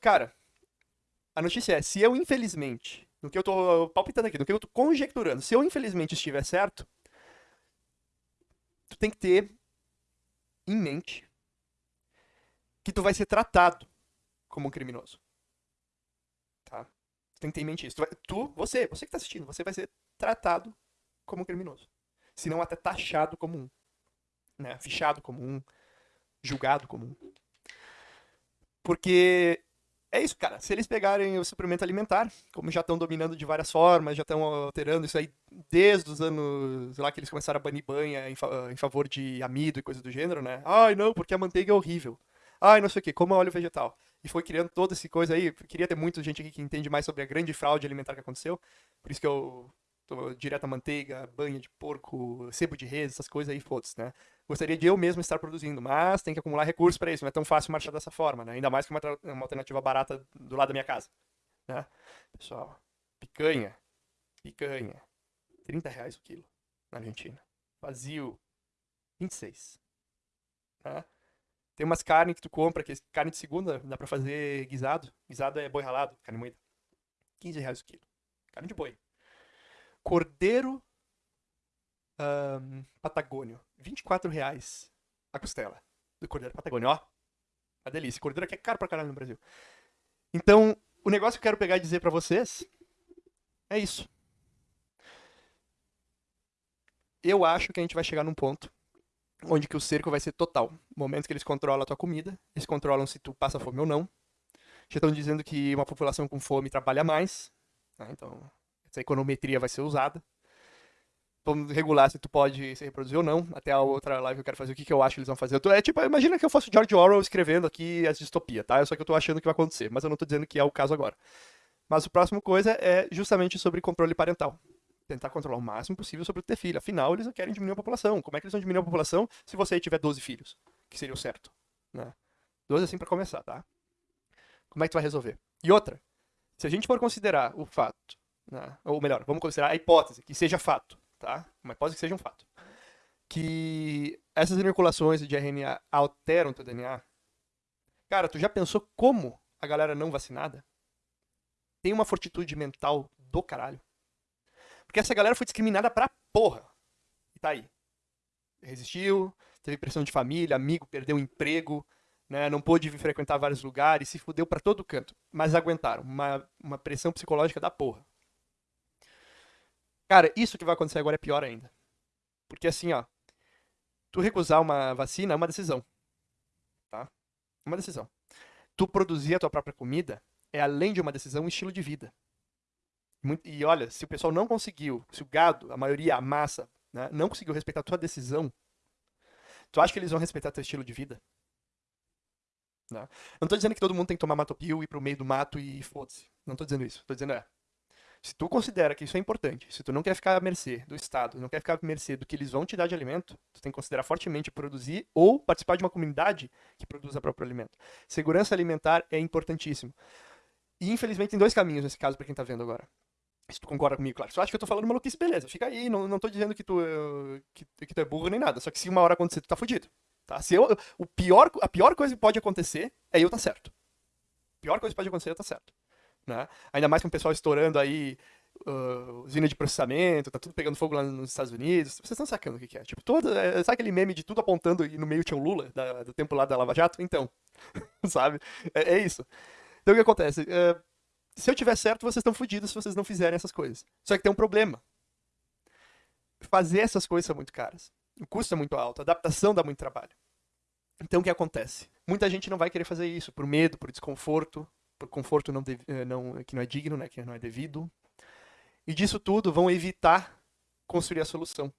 Cara, a notícia é, se eu infelizmente, no que eu tô palpitando aqui, no que eu tô conjecturando, se eu infelizmente estiver certo, tu tem que ter em mente que tu vai ser tratado como um criminoso. Tá? Tu tem que ter em mente isso. Tu, vai, tu você, você que tá assistindo, você vai ser tratado como um criminoso. Se não até taxado como um. Né? Fichado como um. Julgado como um. Porque é isso, cara. Se eles pegarem o suplemento alimentar, como já estão dominando de várias formas, já estão alterando isso aí desde os anos lá que eles começaram a banir banha em, fa em, favor de amido e coisa do gênero, né? Ai, não, porque a manteiga é horrível. Ai, não sei o que, como óleo vegetal. E foi criando toda essa coisa aí. Queria ter muita gente aqui que entende mais sobre a grande fraude alimentar que aconteceu. Por isso que eu tô direto a manteiga, banha de porco, sebo de res, essas coisas aí, foda-se, né? Gostaria de eu mesmo estar produzindo, mas tem que acumular recursos para isso. Não é tão fácil marchar dessa forma, né? Ainda mais que uma, uma alternativa barata do lado da minha casa, né? Pessoal, picanha, picanha, 30 reais o quilo na Argentina. Vazio, 26. Né? Tem umas carnes que tu compra, que é carne de segunda, dá pra fazer guisado. Guisado é boi ralado, carne moída. 15 reais o quilo. Carne de boi. Cordeiro um, Patagônio. 24 reais a costela do Cordeiro Patagônio. Ó, uma delícia. Cordeiro aqui é caro pra caralho no Brasil. Então, o negócio que eu quero pegar e dizer pra vocês é isso. Eu acho que a gente vai chegar num ponto onde que o cerco vai ser total. Momentos que eles controlam a tua comida, eles controlam se tu passa fome ou não. Já estão dizendo que uma população com fome trabalha mais, né? então essa econometria vai ser usada. Regular se tu pode se reproduzir ou não. Até a outra live eu quero fazer o que, que eu acho que eles vão fazer. Tô, é tipo, imagina que eu fosse George Orwell escrevendo aqui as distopias, tá? Só que eu tô achando que vai acontecer, mas eu não tô dizendo que é o caso agora. Mas o próximo coisa é justamente sobre controle parental. Tentar controlar o máximo possível sobre ter filho. Afinal, eles querem diminuir a população. Como é que eles vão diminuir a população se você tiver 12 filhos? Que seria o certo. Né? 12 assim para começar, tá? Como é que tu vai resolver? E outra, se a gente for considerar o fato, né? ou melhor, vamos considerar a hipótese que seja fato, tá? Uma hipótese que seja um fato. Que essas inoculações de RNA alteram teu DNA. Cara, tu já pensou como a galera não vacinada tem uma fortitude mental do caralho? Porque essa galera foi discriminada pra porra. E tá aí. Resistiu, teve pressão de família, amigo, perdeu o emprego, né? não pôde frequentar vários lugares, se fudeu para todo canto. Mas aguentaram. Uma, uma pressão psicológica da porra. Cara, isso que vai acontecer agora é pior ainda. Porque assim, ó, tu recusar uma vacina é uma decisão. Tá? Uma decisão. Tu produzir a tua própria comida é além de uma decisão, um estilo de vida. E olha, se o pessoal não conseguiu, se o gado, a maioria, a massa, né, não conseguiu respeitar a tua decisão, tu acha que eles vão respeitar teu estilo de vida? Não. Não tô dizendo que todo mundo tem que tomar matopil, ir pro meio do mato e foda-se. Não tô dizendo isso. Tô dizendo é, se tu considera que isso é importante, se tu não quer ficar à mercê do Estado, não quer ficar à mercê do que eles vão te dar de alimento, tu tem que considerar fortemente produzir ou participar de uma comunidade que produza próprio alimento. Segurança alimentar é importantíssimo. E infelizmente tem dois caminhos nesse caso para quem tá vendo agora. Se tu concorda comigo, claro. Se tu acha que eu tô falando maluquice, beleza. Fica aí, não, não tô dizendo que tu, que, que tu é burro nem nada. Só que se uma hora acontecer, tu tá fudido. Tá? Se eu, o pior, a pior coisa que pode acontecer é eu tá certo. A pior coisa que pode acontecer é eu tá certo. Né? Ainda mais com o pessoal estourando aí uh, usina de processamento, tá tudo pegando fogo lá nos Estados Unidos. Vocês estão sacando o que, que é? Tipo, todo, é, sabe aquele meme de tudo apontando e no meio tinha o Lula, da, do tempo lá da Lava Jato? Então, sabe? É, é, isso. Então o que acontece? Uh, se eu tiver certo, vocês estão fodidos se vocês não fizerem essas coisas. Só que tem um problema. Fazer essas coisas são muito caras. O custo é muito alto, a adaptação dá muito trabalho. Então o que acontece? Muita gente não vai querer fazer isso por medo, por desconforto, conforto não, eh, não, que não é digno, né, que não é devido. E disso tudo vão evitar construir a solução.